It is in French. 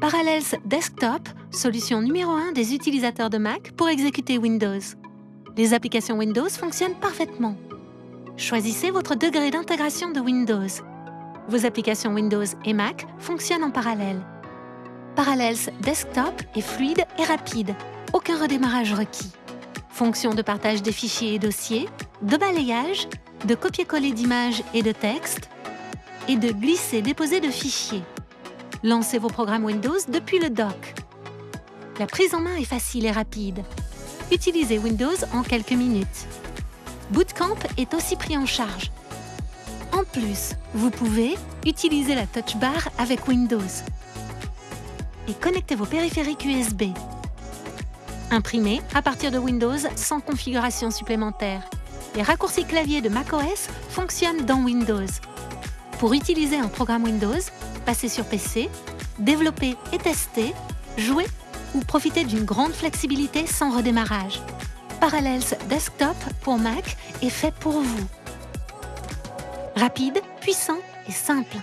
Parallels Desktop, solution numéro 1 des utilisateurs de Mac pour exécuter Windows. Les applications Windows fonctionnent parfaitement. Choisissez votre degré d'intégration de Windows. Vos applications Windows et Mac fonctionnent en parallèle. Parallels Desktop est fluide et rapide, aucun redémarrage requis. Fonction de partage des fichiers et dossiers, de balayage, de copier-coller d'images et de textes, et de glisser-déposer de fichiers. Lancez vos programmes Windows depuis le dock. La prise en main est facile et rapide. Utilisez Windows en quelques minutes. Bootcamp est aussi pris en charge. En plus, vous pouvez utiliser la Touch Bar avec Windows et connecter vos périphériques USB. Imprimez à partir de Windows sans configuration supplémentaire. Les raccourcis clavier de macOS fonctionnent dans Windows. Pour utiliser un programme Windows, passez sur PC, développer et tester, jouer ou profiter d'une grande flexibilité sans redémarrage. Parallels Desktop pour Mac est fait pour vous. Rapide, puissant et simple.